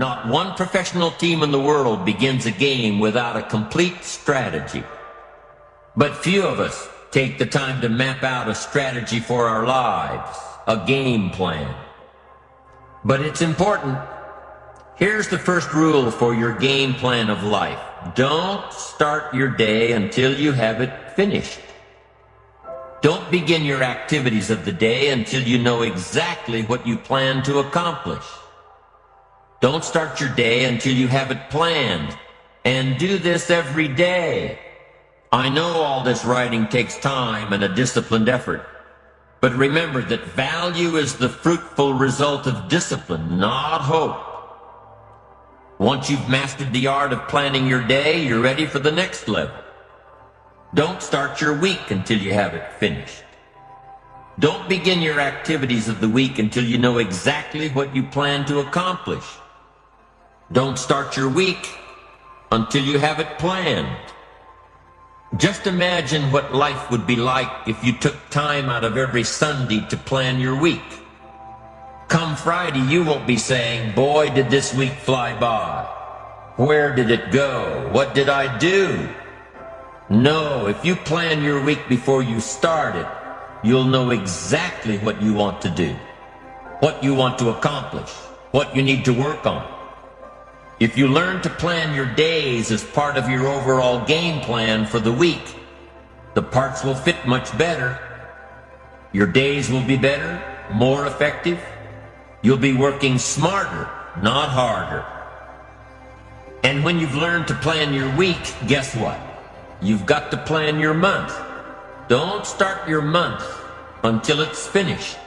Not one professional team in the world begins a game without a complete strategy. But few of us take the time to map out a strategy for our lives, a game plan. But it's important. Here's the first rule for your game plan of life. Don't start your day until you have it finished. Don't begin your activities of the day until you know exactly what you plan to accomplish. Don't start your day until you have it planned. And do this every day. I know all this writing takes time and a disciplined effort. But remember that value is the fruitful result of discipline, not hope. Once you've mastered the art of planning your day, you're ready for the next level. Don't start your week until you have it finished. Don't begin your activities of the week until you know exactly what you plan to accomplish. Don't start your week until you have it planned. Just imagine what life would be like if you took time out of every Sunday to plan your week. Come Friday, you won't be saying, boy, did this week fly by. Where did it go? What did I do? No, if you plan your week before you start it, you'll know exactly what you want to do, what you want to accomplish, what you need to work on. If you learn to plan your days as part of your overall game plan for the week, the parts will fit much better. Your days will be better, more effective. You'll be working smarter, not harder. And when you've learned to plan your week, guess what? You've got to plan your month. Don't start your month until it's finished.